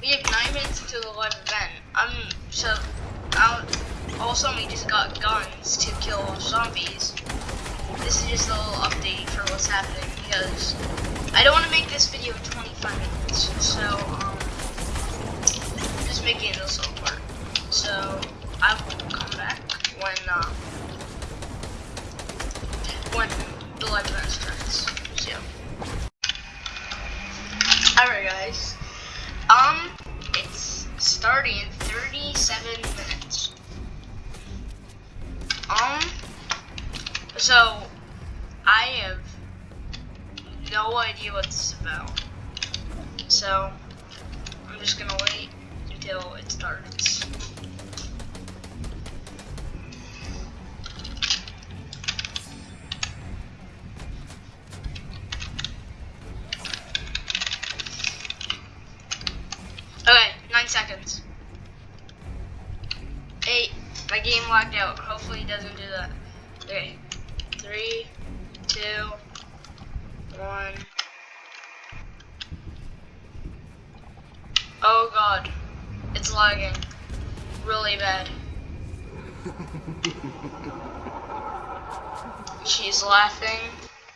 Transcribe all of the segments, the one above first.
We have nine minutes until the live event. I'm so out. Also, we just got guns to kill zombies. This is just a little update for what's happening because I don't want to make this video 25 minutes. So um, just making it a little part. So I will come back when uh, when the live event starts. So. Alright guys. Um, it's starting in 37 minutes. Um, so, I have no idea what this is about. So, I'm just gonna wait until it starts. Okay, nine seconds. Eight. My game locked out. Hopefully it doesn't do that. Okay. Three, two, one. Oh god. It's lagging. Really bad. She's laughing.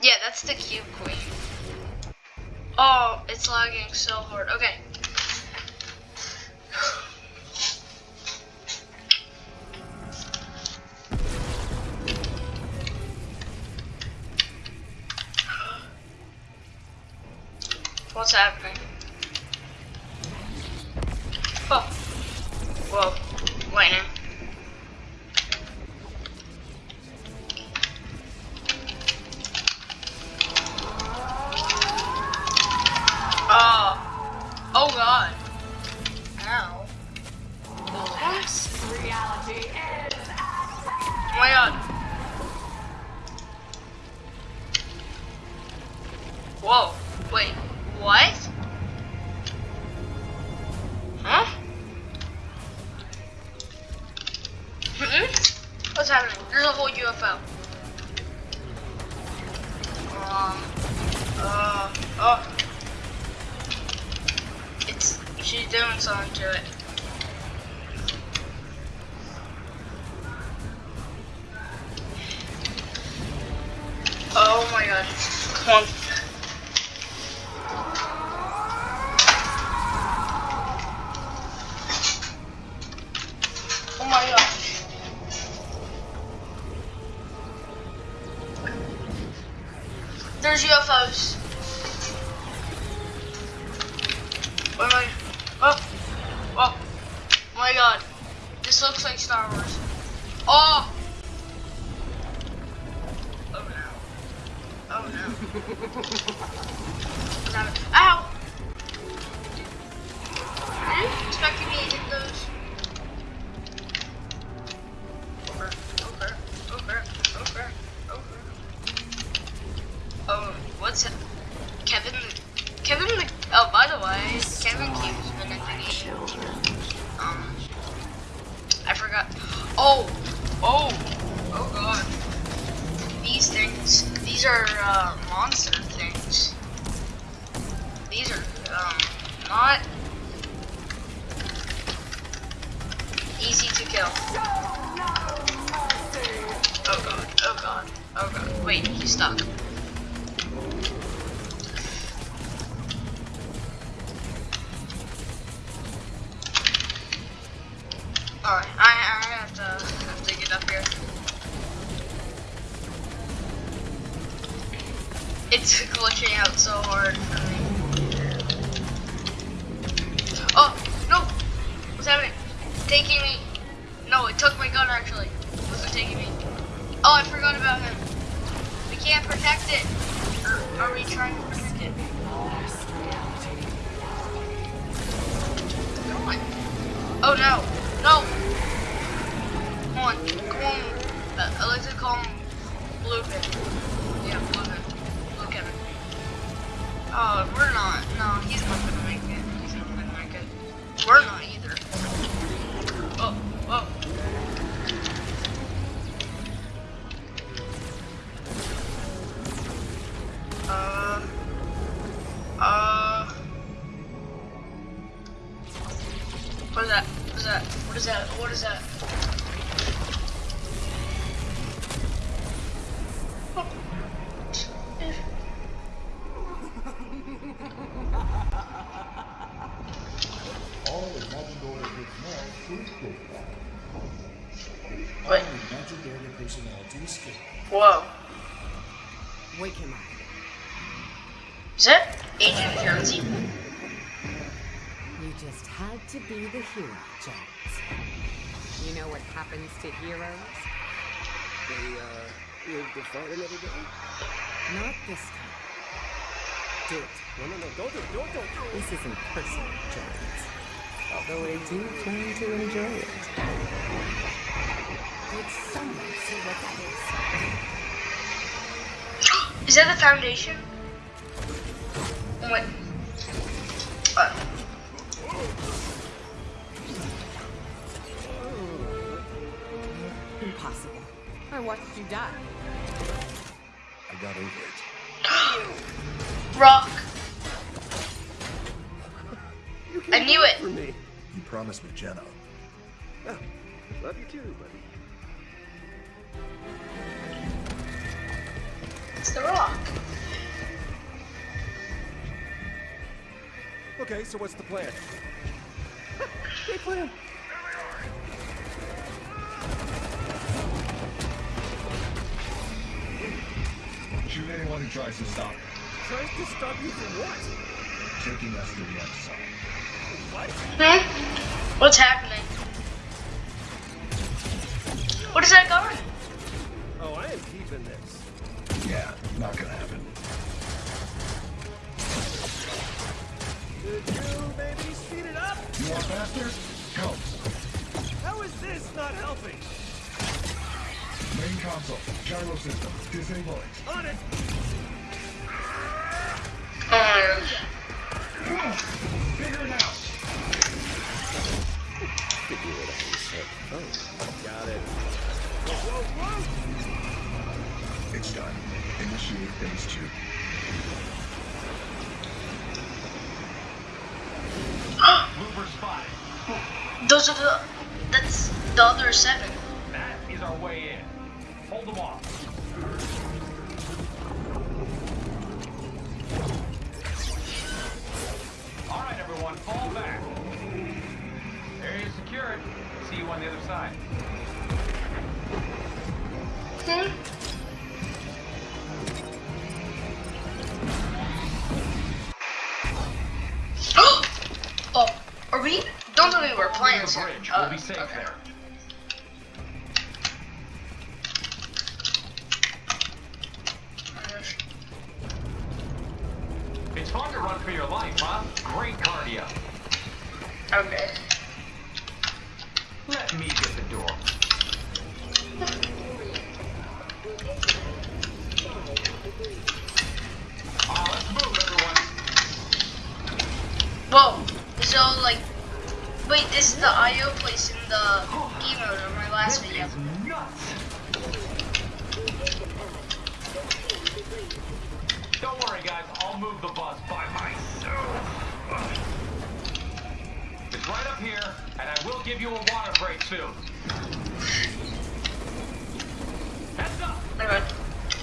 Yeah, that's the cube queen. Oh, it's lagging so hard. Okay. What's happening? Oh. Whoa. Lightning. Oh. Oh god. Ow. Oh my god. Whoa. Wait. What? Huh? Hmm? What's happening? There's a whole UFO. Um. Uh. Oh. It's. She's doing something to it. Oh my god. Come on. UFOs. Where am I? Oh. Oh. My god. This looks like Star Wars. Oh! Oh no. Oh no. Ow! Are you expecting me to hit those? Wait, he's stuck. Alright, I, I have to have to get up here. It's glitching out so hard. Oh, no! What's happening? Taking me. No, it took my gun actually. It wasn't taking me. Oh, I forgot about him. Can't protect it. Are we trying to is that? What is that? All imagined order gets now fruit cake. What? All imagined order personnel to escape. Whoa. Wake him up. Is that Agent Jonesy? You just had to be the hero, Jones. You know what happens to heroes? They, uh, live to fight another day? Not this time. Do it. No, no, no, don't do it, don't, don't, don't. This isn't personal, Jones. Although I do plan to enjoy it. Would someone see what that is? Is that the foundation? What? Uh, watched you die. I got over it. rock. You I knew it. For me. You promised me Jenna. Ah, love you too, buddy. It's the rock. Okay, so what's the plan? Great plan. Shoot anyone who tries to stop me. Tries to stop you from what? Taking us to the other side. What? Hmm? What's happening? What is that gun? Oh, I am keeping this. Yeah, not gonna happen. Did you maybe speed it up? You want faster? Help. How is this not helping? Main console. Gyro system. Disable it. On it! Um, Bigger now. Figure it out yourself. Oh, got it. Whoa, whoa, whoa! It's done. Initiate phase two. Looper spotted. those are the. That's the other seven. Hold them off. All right, everyone, fall back. Area secured. See you on the other side. Hmm? oh, are we? Don't tell me we're playing the bridge. Uh, we'll be safe okay. there. Okay. Let me get the door. Ah, let's move, everyone. Whoa. So like, wait, this is the IO place in the game mode of my last This video. Don't worry, guys. I'll move the bus by myself. It's right up here, will give you a water break soon. Heads up! Okay.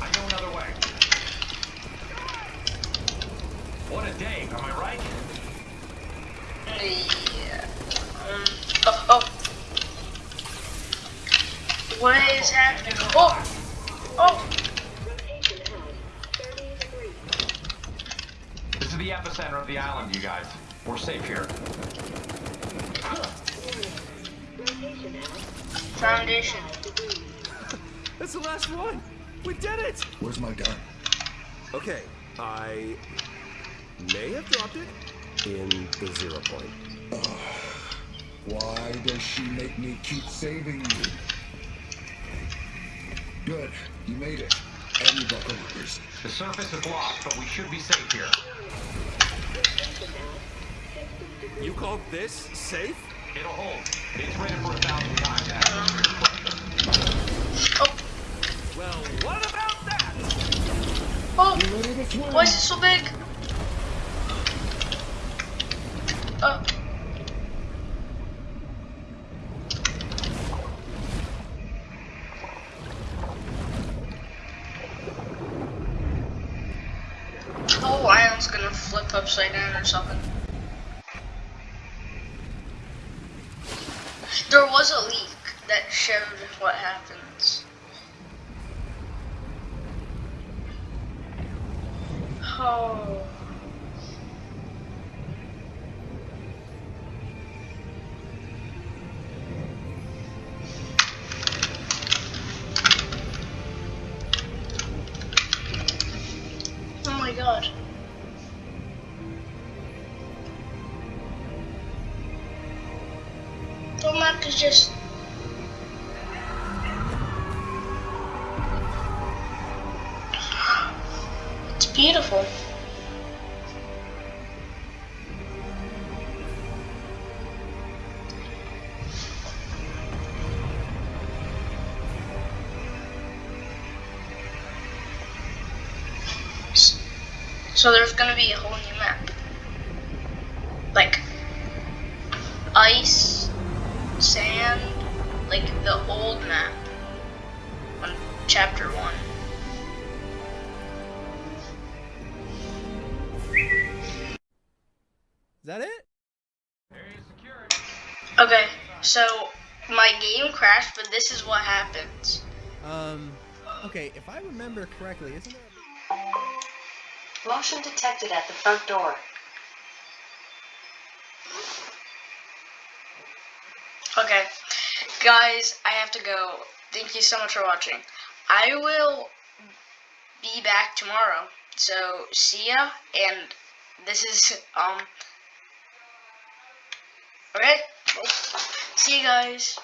I know another way. What a day, am I right? Yeah. Um, oh, oh. What is happening? Oh! Oh! This is the epicenter of the island, you guys. We're safe here. Foundation. That's the last one! We did it! Where's my gun? Okay, I may have dropped it in the zero point. Why does she make me keep saving you? Good. You made it. And you buckle loopers. The surface is lost, but we should be safe here. You call this safe? It'll hold. Why is it so big? Uh. Oh, island's gonna flip upside down or something. There was a leak that showed what happened. Oh. Oh my god. Just So there's gonna be a whole new map. Like ice, sand, like the old map on chapter one. Is that it? Okay, so my game crashed, but this is what happens. Um, okay, if I remember correctly, isn't there? Motion detected at the front door. Okay, guys, I have to go. Thank you so much for watching. I will be back tomorrow. So see ya, and this is um. Well, see you guys.